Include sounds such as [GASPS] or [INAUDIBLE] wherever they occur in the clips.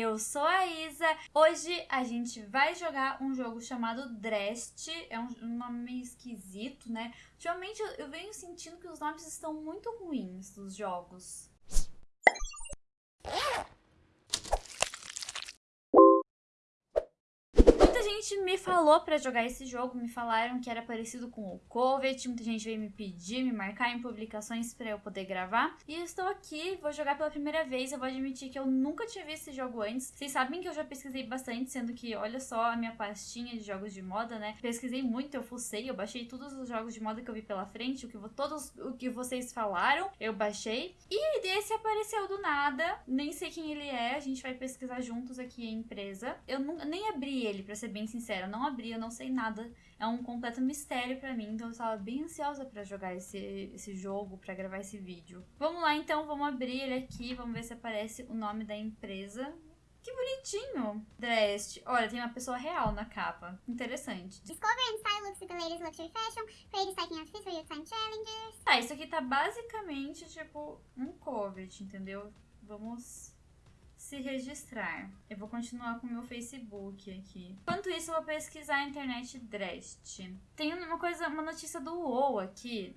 eu sou a Isa. Hoje a gente vai jogar um jogo chamado Drest. É um, nome meio esquisito, né? Ultimamente eu, eu venho sentindo que os nomes estão muito ruins dos jogos. Gente me falou para jogar esse jogo, me falaram que era parecido com o Covet, muita gente veio me pedir, me marcar em publicações para eu poder gravar. E estou aqui, vou jogar pela primeira vez, eu vou admitir que eu nunca tinha visto esse jogo antes. Vocês sabem que eu já pesquisei bastante, sendo que olha só a minha pastinha de jogos de moda, né? Pesquisei muito, eu fucei, eu baixei todos os jogos de moda que eu vi pela frente, o que todos o que vocês falaram, eu baixei. E desse apareceu do nada, nem sei quem ele é, a gente vai pesquisar juntos aqui a empresa. Eu nunca, nem abri ele, pra ser bem sincera, eu não abri, eu não sei nada. É um completo mistério para mim, então eu estava bem ansiosa para jogar esse, esse jogo, para gravar esse vídeo. Vamos lá então, vamos abrir ele aqui, vamos ver se aparece o nome da empresa. Que bonitinho! Drest. Olha, tem uma pessoa real na capa. Interessante. Discover and style looks at the latest luxury fashion, create styling outfits for your time challenges. Tá, isso aqui tá basicamente tipo um covet, entendeu? Vamos se registrar. Eu vou continuar com o meu Facebook aqui. Enquanto isso, eu vou pesquisar a internet Drest. Tem uma coisa, uma notícia do UOL aqui.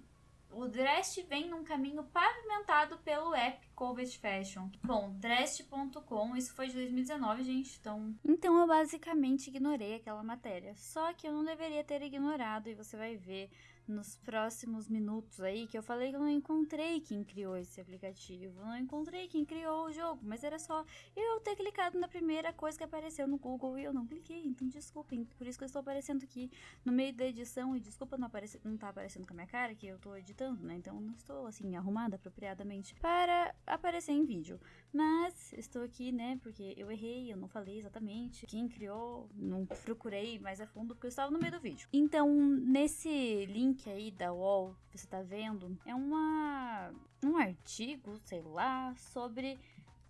O Drest vem num caminho pavimentado pelo app Covet Fashion. Bom, Drest.com, isso foi de 2019, gente, então... Então eu basicamente ignorei aquela matéria. Só que eu não deveria ter ignorado, e você vai ver nos próximos minutos aí que eu falei que eu não encontrei quem criou esse aplicativo, não encontrei quem criou o jogo, mas era só eu ter clicado na primeira coisa que apareceu no Google e eu não cliquei, então desculpem, por isso que eu estou aparecendo aqui no meio da edição e desculpa não, aparecer, não tá aparecendo com a minha cara que eu estou editando, né, então não estou assim arrumada apropriadamente para aparecer em vídeo, mas estou aqui, né, porque eu errei, eu não falei exatamente quem criou, não procurei mais a fundo porque eu estava no meio do vídeo. Então, nesse link aí da UOL que você tá vendo é uma, um artigo, sei lá, sobre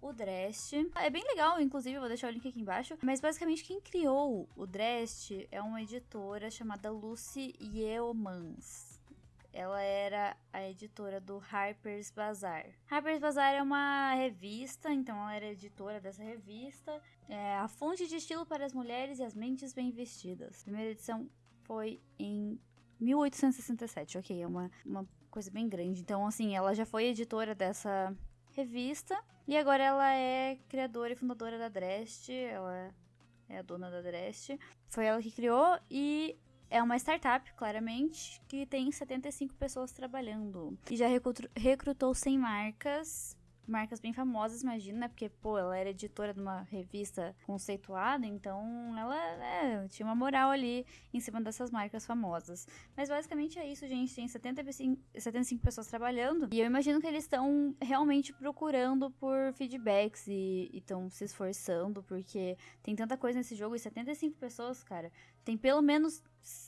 o Drest. É bem legal, inclusive, eu vou deixar o link aqui embaixo. Mas basicamente quem criou o Drest é uma editora chamada Lucy Yeomans. Ela era a editora do Harper's Bazaar. Harper's Bazaar é uma revista, então ela era editora dessa revista. É a fonte de estilo para as mulheres e as mentes bem vestidas. A primeira edição foi em 1867, ok, é uma, uma coisa bem grande. Então, assim, ela já foi editora dessa revista e agora ela é criadora e fundadora da Drest, ela é a dona da Drest. Foi ela que criou e é uma startup, claramente, que tem 75 pessoas trabalhando. E já recrutou 100 marcas marcas bem famosas, imagina, né? Porque, pô, ela era editora de uma revista conceituada, então ela é, tinha uma moral ali em cima dessas marcas famosas. Mas basicamente é isso, gente. Tem 75, 75 pessoas trabalhando e eu imagino que eles estão realmente procurando por feedbacks e estão se esforçando, porque tem tanta coisa nesse jogo e 75 pessoas, cara. Tem pelo menos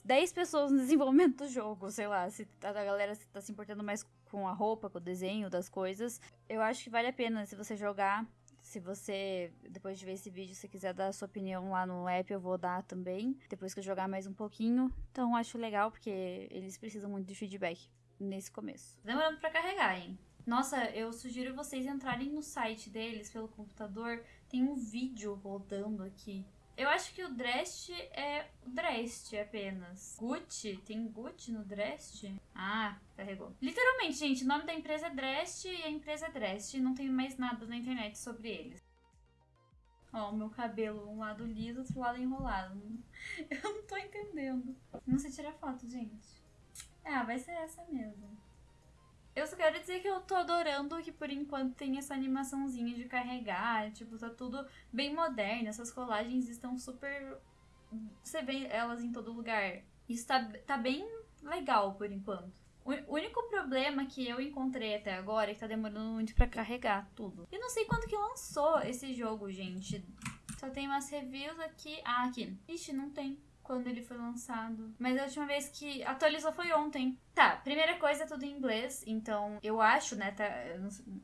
10 pessoas no [LAUGHS] desenvolvimento do jogo, sei lá, se a galera tá se importando mais com a roupa, com o desenho das coisas. Eu acho que vale a pena se você jogar. Se você, depois de ver esse vídeo, se quiser dar a sua opinião lá no app, eu vou dar também. Depois que eu jogar mais um pouquinho. Então, acho legal, porque eles precisam muito de feedback nesse começo. Demorando pra carregar, hein? Nossa, eu sugiro vocês entrarem no site deles pelo computador. Tem um vídeo rodando aqui eu acho que o Drest é Drest apenas. Gucci? Tem Gucci no Drest? Ah, carregou. Literalmente, gente, o nome da empresa é Drest e a empresa é Drest. Não tem mais nada na internet sobre eles. Ó, o meu cabelo, um lado liso, outro lado enrolado. [LAUGHS] Eu não tô entendendo. Não sei tirar foto, gente. Ah, vai ser essa mesmo. Eu só quero dizer que eu tô adorando que por enquanto tem essa animaçãozinha de carregar, tipo, tá tudo bem moderno, essas colagens estão super... Você vê elas em todo lugar. Isso tá, tá bem legal por enquanto. O único problema que eu encontrei até agora é que tá demorando muito pra carregar tudo. E não sei quando que lançou esse jogo, gente. Só tem umas reviews aqui. Ah, aqui. Ixi, não tem quando ele foi lançado. Mas a última vez que atualizou foi ontem. Tá, primeira coisa, tudo em inglês. Então, eu acho, né? Tá,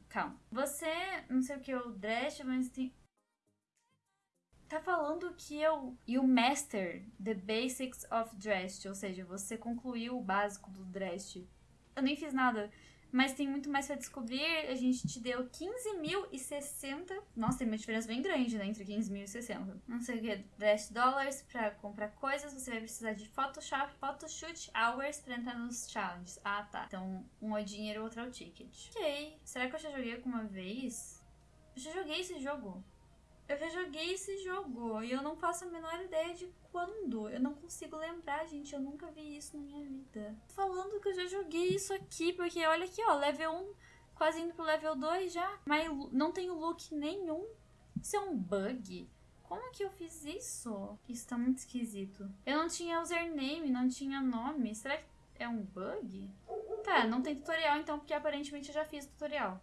calma. Você, não sei o que, o Dress, mas tem. Tá falando que eu. You master the basics of Dress. Ou seja, você concluiu o básico do Dress. Eu nem fiz nada. Mas tem muito mais pra descobrir. A gente te deu 15.060. Nossa, tem uma diferença bem grande, né? Entre 15 mil e 60. Não sei o que, 10 dólares pra comprar coisas. Você vai precisar de Photoshop, Photoshoot, Hours pra entrar nos challenges. Ah, tá. Então, um é dinheiro, outro é o ticket. Ok. Será que eu já joguei alguma vez? Eu já joguei esse jogo. Eu já joguei esse jogo e eu não faço a menor ideia de quando. Eu não consigo lembrar, gente. Eu nunca vi isso na minha vida. Falando que eu já joguei isso aqui, porque olha aqui, ó, level 1, quase indo pro level 2 já. Mas não tenho look nenhum. Isso é um bug? Como que eu fiz isso? Isso tá muito esquisito. Eu não tinha username, não tinha nome. Será que é um bug? Tá, não tem tutorial então, porque aparentemente eu já fiz tutorial.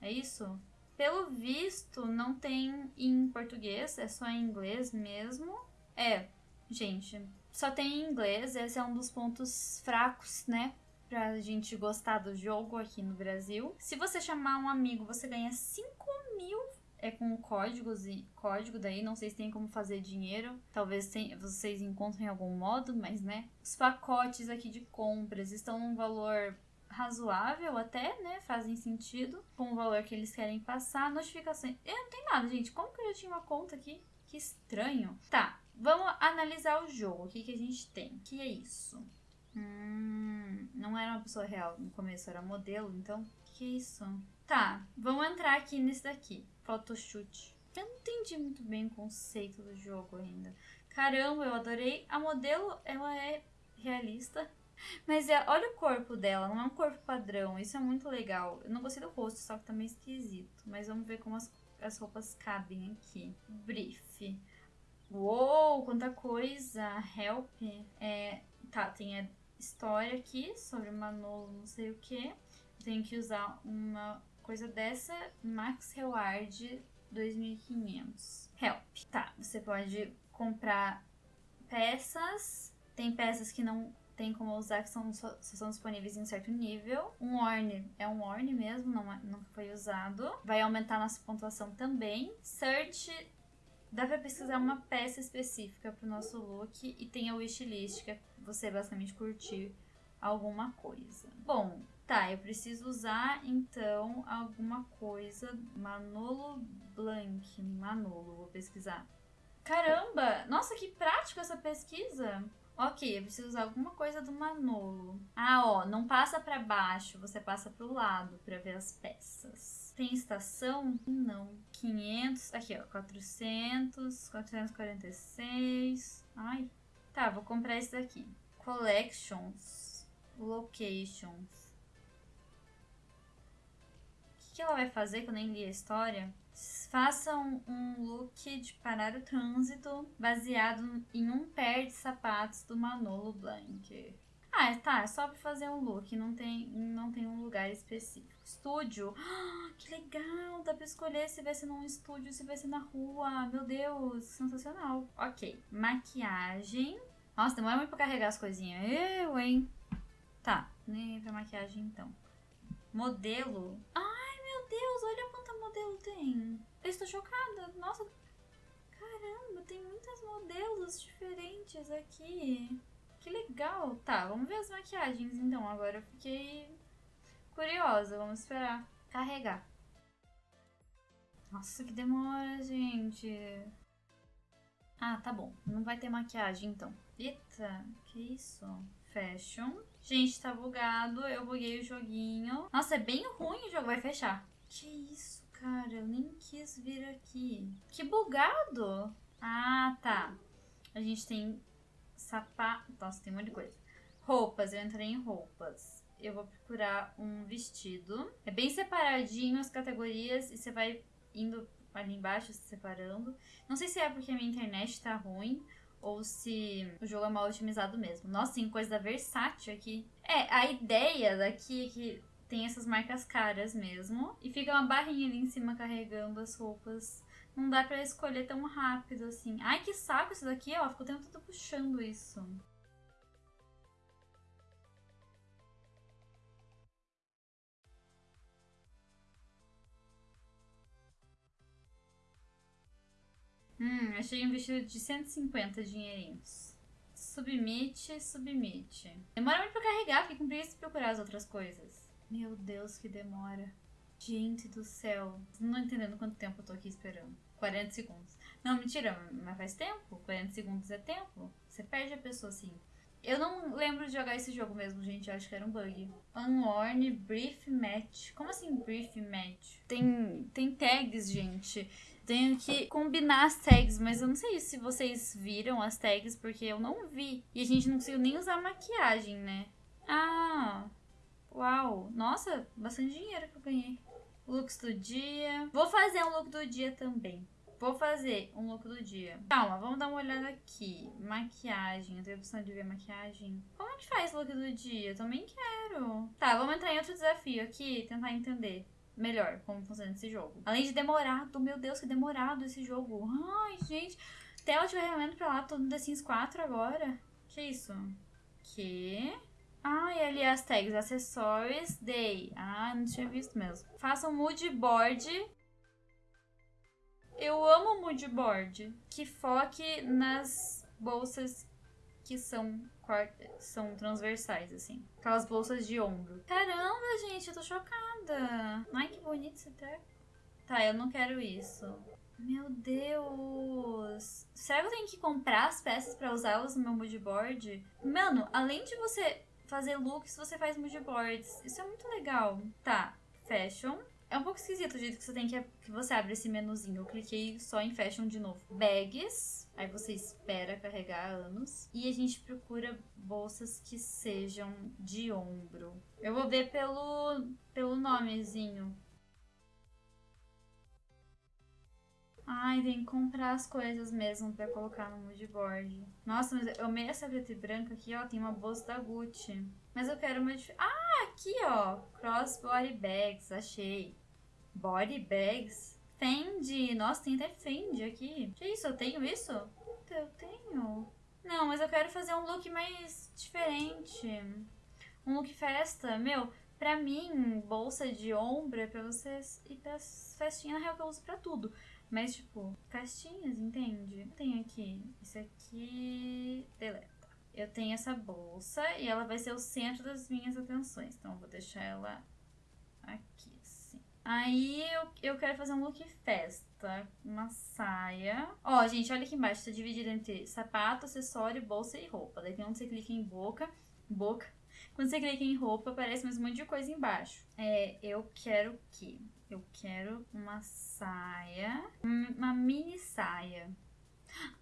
É isso? Pelo visto, não tem em português, é só em inglês mesmo. É, gente, só tem em inglês, esse é um dos pontos fracos, né? Pra gente gostar do jogo aqui no Brasil. Se você chamar um amigo, você ganha 5 mil é com códigos e código daí, não sei se tem como fazer dinheiro. Talvez tem, vocês encontrem algum modo, mas né. Os pacotes aqui de compras estão num valor razoável até, né? Fazem sentido com o valor que eles querem passar. Notificações. Eu não tem nada, gente. Como que eu já tinha uma conta aqui? Que estranho. Tá, vamos analisar o jogo. O que, que a gente tem? Que é isso? Hum, não era uma pessoa real no começo, era modelo, então. O que é isso? Tá, vamos entrar aqui nesse daqui. Photoshoot. Eu não entendi muito bem o conceito do jogo ainda. Caramba, eu adorei. A modelo, ela é realista. Mas é, olha o corpo dela, não é um corpo padrão. Isso é muito legal. Eu não gostei do rosto, só que tá meio esquisito. Mas vamos ver como as, as roupas cabem aqui. Brief. Uou, quanta coisa! Help. É, tá, tem a história aqui sobre Manolo, não sei o que. Tenho que usar uma coisa dessa. Max Reward 2500. Help. Tá, você pode comprar peças. Tem peças que não tem como usar que são, só, são disponíveis em certo nível. Um Orne é um Orne mesmo, não, é, nunca foi usado. Vai aumentar nossa pontuação também. Search dá pra pesquisar uma peça específica pro nosso look e tem a wishlist, que é você basicamente curtir alguma coisa. Bom, tá, eu preciso usar então alguma coisa. Manolo Blanc, Manolo, vou pesquisar. Caramba! Nossa, que prático essa pesquisa! Ok, eu preciso usar alguma coisa do Manolo. Ah, ó, não passa para baixo, você passa para o lado para ver as peças. Tem estação? Não. 500, aqui ó, 400, 446. Ai, tá, vou comprar esse daqui. Collections, locations. O que, que ela vai fazer que eu nem li a história? Façam um look de parar o trânsito baseado em um pair de sapatos do Manolo Blanc. Ah, tá, é só pra fazer um look, não tem, não tem um lugar específico. Estúdio, ah, que legal, dá pra escolher se vai ser num estúdio, se vai ser na rua, meu Deus, sensacional. Ok, maquiagem. Nossa, demora muito pra carregar as coisinhas, eu, hein. Tá, nem pra maquiagem então. Modelo, ai meu Deus, olha quanta modelo tem. Eu estou chocada. Nossa, caramba, tem muitos modelos diferentes aqui. Que legal. Tá, vamos ver as maquiagens então. Agora eu fiquei curiosa. Vamos esperar carregar. Nossa, que demora, gente. Ah, tá bom. Não vai ter maquiagem então. Eita, que isso? Fashion. Gente, tá bugado. Eu buguei o joguinho. Nossa, é bem ruim o jogo. Vai fechar. Que isso? Cara, eu nem quis vir aqui. Que bugado! Ah, tá. A gente tem sapato. Nossa, tem um monte de coisa. Roupas, eu entrei em roupas. Eu vou procurar um vestido. É bem separadinho as categorias e você vai indo ali embaixo se separando. Não sei se é porque a minha internet tá ruim ou se o jogo é mal otimizado mesmo. Nossa, tem coisa Versátil aqui. É, a ideia daqui é que tem essas marcas caras mesmo. E fica uma barrinha ali em cima carregando as roupas. Não dá pra escolher tão rápido assim. Ai, que saco isso daqui, ó. Ficou o tempo todo puxando isso. Hum, achei um vestido de 150 dinheirinhos. Submite, submite. Demora muito pra carregar, fiquei com preguiça de procurar as outras coisas. Meu Deus, que demora. Gente do céu. Não entendendo quanto tempo eu tô aqui esperando. 40 segundos. Não, mentira, mas faz tempo. 40 segundos é tempo. Você perde a pessoa assim. Eu não lembro de jogar esse jogo mesmo, gente. Eu acho que era um bug. Unworn Brief Match. Como assim Brief Match? Tem, tem tags, gente. Tenho que combinar as tags, mas eu não sei se vocês viram as tags, porque eu não vi. E a gente não conseguiu nem usar maquiagem, né? Ah, uau. Nossa, bastante dinheiro que eu ganhei. Looks do dia. Vou fazer um look do dia também. Vou fazer um look do dia. Calma, vamos dar uma olhada aqui. Maquiagem. Eu tenho a opção de ver maquiagem. Como é que faz look do dia? Também quero. Tá, vamos entrar em outro desafio aqui. Tentar entender melhor como funciona esse jogo. Além de demorado. Meu Deus, que demorado esse jogo. Ai, gente. Tela de ferramenta pra lá. Tô no The Sims 4 agora. Que isso? Que... Ah, e ali as tags, acessórios, day. Ah, não tinha visto mesmo. Faça um mood board. Eu amo mood board. Que foque nas bolsas que são, são transversais, assim. Aquelas bolsas de ombro. Caramba, gente, eu tô chocada. Ai, que bonito esse treco. Tá, eu não quero isso. Meu Deus! Será que eu tenho que comprar as peças pra usá-las no meu mood board? Mano, além de você fazer looks, você faz mood boards. Isso é muito legal. Tá, fashion. É um pouco esquisito o jeito que você tem que, que você abre esse menuzinho. Eu cliquei só em fashion de novo. Bags. Aí você espera carregar anos. E a gente procura bolsas que sejam de ombro. Eu vou ver pelo, pelo nomezinho. Que comprar as coisas mesmo pra colocar no moodboard. Nossa, mas eu amei essa preta e branca aqui, ó. Tem uma bolsa da Gucci. Mas eu quero uma. Ah, aqui, ó. Cross body bags, achei. Body bags? Fendi. Nossa, tem até Fendi aqui. Que isso? Eu tenho isso? Eu tenho. Não, mas eu quero fazer um look mais diferente. Um look festa. Meu, pra mim, bolsa de ombro é pra vocês ir pras festinhas, na real que eu uso pra tudo. Mas, tipo, festinhas, entende? Tenho aqui, isso aqui, deleta. Eu tenho essa bolsa e ela vai ser o centro das minhas atenções. Então, eu vou deixar ela aqui, assim. Aí, eu, eu quero fazer um look festa. Uma saia. Ó, gente, olha aqui embaixo. Tá dividido entre sapato, acessório, bolsa e roupa. Daí tem onde você clica em boca. Boca. Quando você clica em roupa, aparece mais um monte de coisa embaixo. É, eu quero que eu quero uma saia, uma mini saia.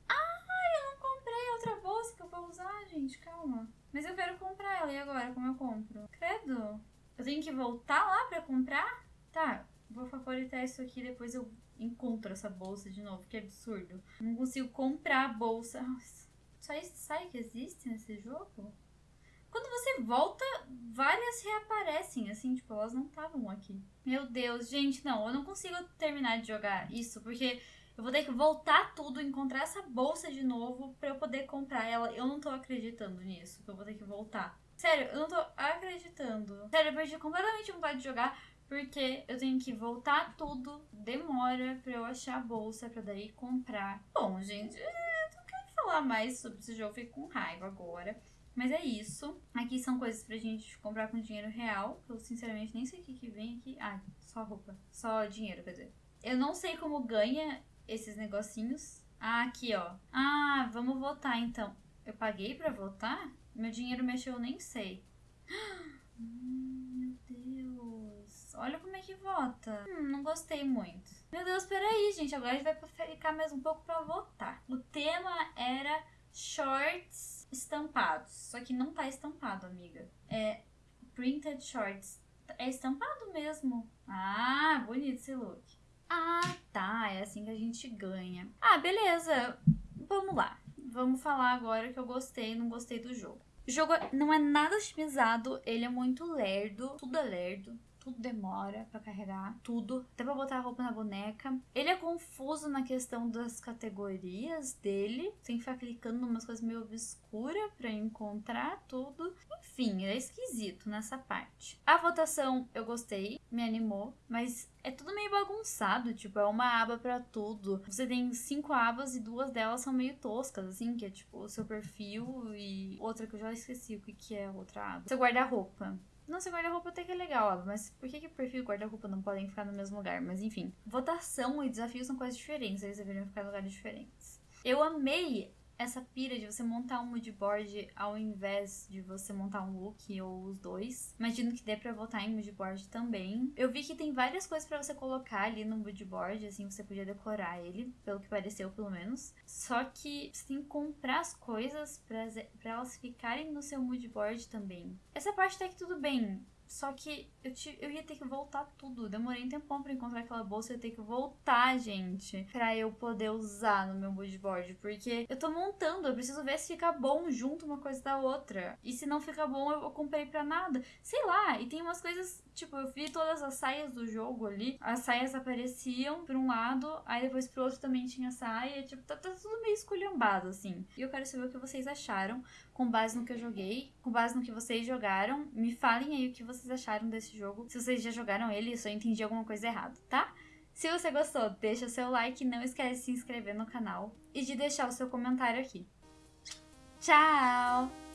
Ah, eu não comprei outra bolsa que eu vou usar, gente, calma. Mas eu quero comprar ela, e agora, como eu compro? Credo, eu tenho que voltar lá pra comprar? Tá, vou favoritar isso aqui, depois eu encontro essa bolsa de novo, que absurdo. Não consigo comprar a bolsa. Só isso sai que existe nesse jogo? Quando você volta, várias reaparecem, assim, tipo, elas não estavam aqui. Meu Deus, gente, não, eu não consigo terminar de jogar isso, porque eu vou ter que voltar tudo, encontrar essa bolsa de novo pra eu poder comprar ela. Eu não tô acreditando nisso, que eu vou ter que voltar. Sério, eu não tô acreditando. Sério, eu perdi completamente vontade de jogar, porque eu tenho que voltar tudo, demora pra eu achar a bolsa, pra daí comprar. Bom, gente, eu não quero falar mais sobre esse jogo, fico com raiva agora. Mas é isso. Aqui são coisas pra gente comprar com dinheiro real. Eu sinceramente nem sei o que, que vem aqui. Ah, só roupa. Só dinheiro, quer dizer. Eu não sei como ganha esses negocinhos. Ah, aqui, ó. Ah, vamos votar então. Eu paguei pra votar? Meu dinheiro mexeu, eu nem sei. [GASPS] Meu Deus. Olha como é que vota. Hum, não gostei muito. Meu Deus, peraí, gente. Agora a gente vai ficar mais um pouco pra votar. O tema era shorts estampados. Só que não tá estampado, amiga. É printed shorts. É estampado mesmo. Ah, bonito esse look. Ah, tá. É assim que a gente ganha. Ah, beleza. Vamos lá. Vamos falar agora que eu gostei e não gostei do jogo. O jogo não é nada otimizado, ele é muito lerdo, tudo é lerdo tudo demora para carregar, tudo, até pra botar a roupa na boneca. Ele é confuso na questão das categorias dele, tem que ficar clicando em umas coisas meio obscuras para encontrar tudo. Enfim, é esquisito nessa parte. A votação eu gostei, me animou, mas é tudo meio bagunçado, tipo, é uma aba para tudo. Você tem cinco abas e duas delas são meio toscas, assim, que é tipo o seu perfil e outra que eu já esqueci o que, que é outra aba. Seu guarda-roupa. Nossa, guarda-roupa até que é legal, mas por que, que perfil e guarda-roupa não podem ficar no mesmo lugar? Mas enfim, votação e desafios são coisas diferentes, eles deveriam ficar em lugares diferentes. Eu amei essa pira de você montar um moodboard ao invés de você montar um look ou os dois. Imagino que dê pra votar em moodboard também. Eu vi que tem várias coisas para você colocar ali no moodboard, assim, você podia decorar ele, pelo que pareceu pelo menos. Só que você tem que comprar as coisas para elas ficarem no seu moodboard também. Essa parte até que tudo bem. Só que eu, te, eu ia ter que voltar tudo. Demorei um tempão pra encontrar aquela bolsa. Eu ia ter que voltar, gente. Pra eu poder usar no meu moodboard. Porque eu tô montando. Eu preciso ver se fica bom junto uma coisa da outra. E se não fica bom, eu, eu comprei pra nada. Sei lá. E tem umas coisas. Tipo, eu vi todas as saias do jogo ali. As saias apareciam por um lado. Aí depois pro outro também tinha saia. Tipo, tá, tá tudo meio esculhambado, assim. E eu quero saber o que vocês acharam. Com base no que eu joguei. Com base no que vocês jogaram. Me falem aí o que vocês acharam desse jogo. Se vocês já jogaram ele, eu só entendi alguma coisa errada, tá? Se você gostou, deixa seu like, não esquece de se inscrever no canal e de deixar o seu comentário aqui. Tchau!